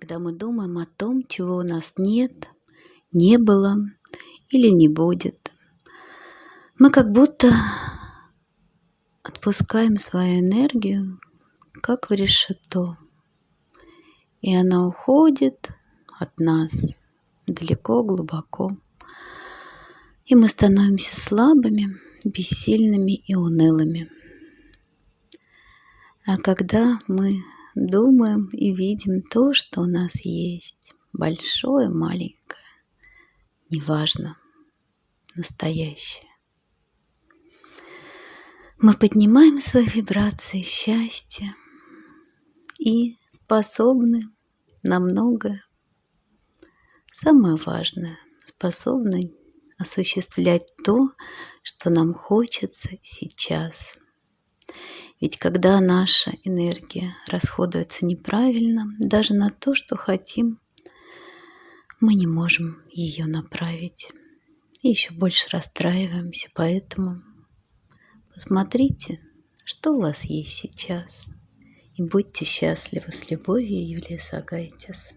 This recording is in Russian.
когда мы думаем о том, чего у нас нет, не было или не будет. Мы как будто отпускаем свою энергию, как в решето. И она уходит от нас далеко, глубоко. И мы становимся слабыми, бессильными и унылыми. А когда мы думаем и видим то, что у нас есть, большое, маленькое, неважно, настоящее, мы поднимаем свои вибрации счастья и способны на многое. Самое важное, способны осуществлять то, что нам хочется сейчас. Ведь когда наша энергия расходуется неправильно, даже на то, что хотим, мы не можем ее направить. И еще больше расстраиваемся, поэтому посмотрите, что у вас есть сейчас. И будьте счастливы с любовью, Юлия Сагайтис.